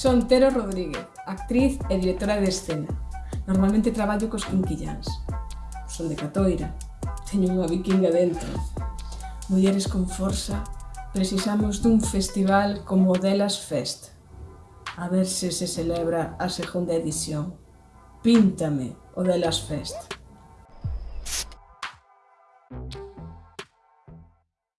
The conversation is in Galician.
Son Tero Rodríguez, actriz e directora de escena. Normalmente traballo cos quinquillans. Son de Catoira. Teño unha vikinga dentro. Mulleres con forza, precisamos dun festival como Delas Fest. A ver se se celebra a segunda edición. Píntame o Delas Fest.